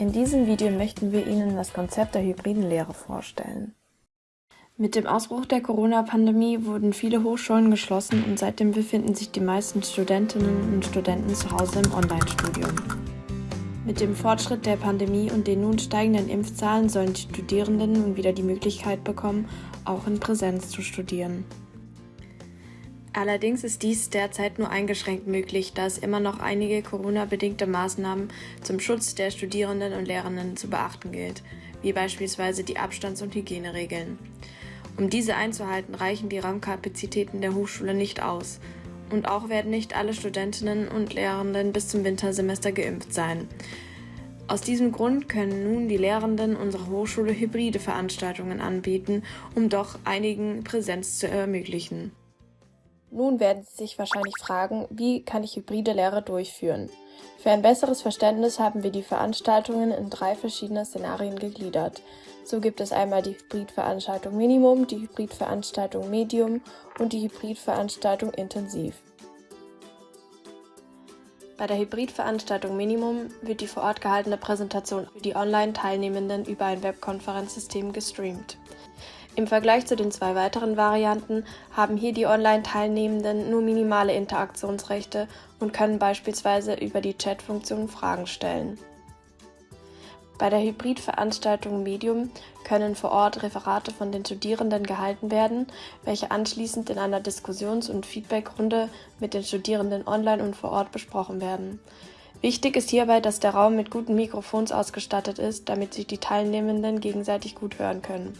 In diesem Video möchten wir Ihnen das Konzept der hybriden Lehre vorstellen. Mit dem Ausbruch der Corona-Pandemie wurden viele Hochschulen geschlossen und seitdem befinden sich die meisten Studentinnen und Studenten zu Hause im Online-Studium. Mit dem Fortschritt der Pandemie und den nun steigenden Impfzahlen sollen die Studierenden nun wieder die Möglichkeit bekommen, auch in Präsenz zu studieren. Allerdings ist dies derzeit nur eingeschränkt möglich, da es immer noch einige Corona-bedingte Maßnahmen zum Schutz der Studierenden und Lehrenden zu beachten gilt, wie beispielsweise die Abstands- und Hygieneregeln. Um diese einzuhalten, reichen die Raumkapazitäten der Hochschule nicht aus. Und auch werden nicht alle Studentinnen und Lehrenden bis zum Wintersemester geimpft sein. Aus diesem Grund können nun die Lehrenden unserer Hochschule hybride Veranstaltungen anbieten, um doch einigen Präsenz zu ermöglichen. Nun werden Sie sich wahrscheinlich fragen, wie kann ich hybride Lehre durchführen? Für ein besseres Verständnis haben wir die Veranstaltungen in drei verschiedene Szenarien gegliedert. So gibt es einmal die Hybridveranstaltung Minimum, die Hybridveranstaltung Medium und die Hybridveranstaltung Intensiv. Bei der Hybridveranstaltung Minimum wird die vor Ort gehaltene Präsentation für die Online-Teilnehmenden über ein Webkonferenzsystem gestreamt. Im Vergleich zu den zwei weiteren Varianten haben hier die Online-Teilnehmenden nur minimale Interaktionsrechte und können beispielsweise über die Chat-Funktion Fragen stellen. Bei der Hybrid-Veranstaltung Medium können vor Ort Referate von den Studierenden gehalten werden, welche anschließend in einer Diskussions- und Feedbackrunde mit den Studierenden online und vor Ort besprochen werden. Wichtig ist hierbei, dass der Raum mit guten Mikrofons ausgestattet ist, damit sich die Teilnehmenden gegenseitig gut hören können.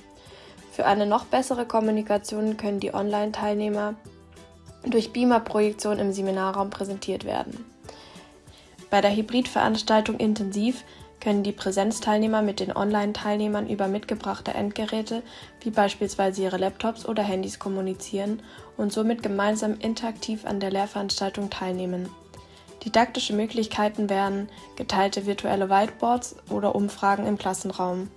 Für eine noch bessere Kommunikation können die Online-Teilnehmer durch Beamer-Projektion im Seminarraum präsentiert werden. Bei der Hybrid-Veranstaltung Intensiv können die Präsenzteilnehmer mit den Online-Teilnehmern über mitgebrachte Endgeräte wie beispielsweise ihre Laptops oder Handys kommunizieren und somit gemeinsam interaktiv an der Lehrveranstaltung teilnehmen. Didaktische Möglichkeiten wären geteilte virtuelle Whiteboards oder Umfragen im Klassenraum.